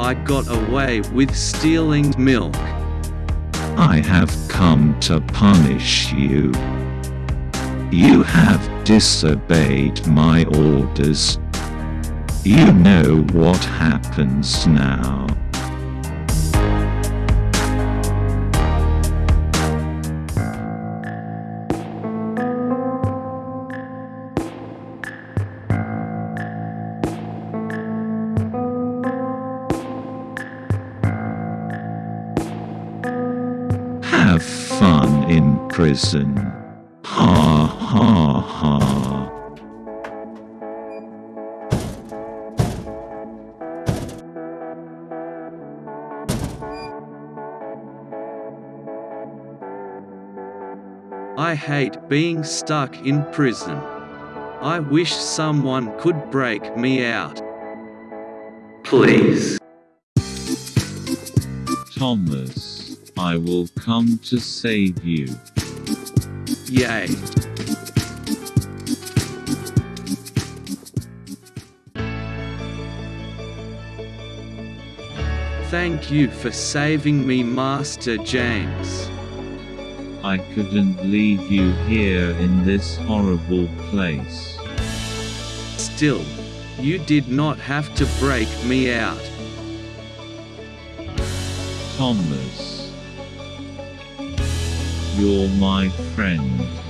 I got away with stealing milk. I have come to punish you. You have disobeyed my orders. You know what happens now. Have fun in prison. Ha ha ha. I hate being stuck in prison. I wish someone could break me out. Please. Thomas, I will come to save you. Yay. Thank you for saving me, Master James. I couldn't leave you here in this horrible place. Still, you did not have to break me out. Thomas. You're my friend.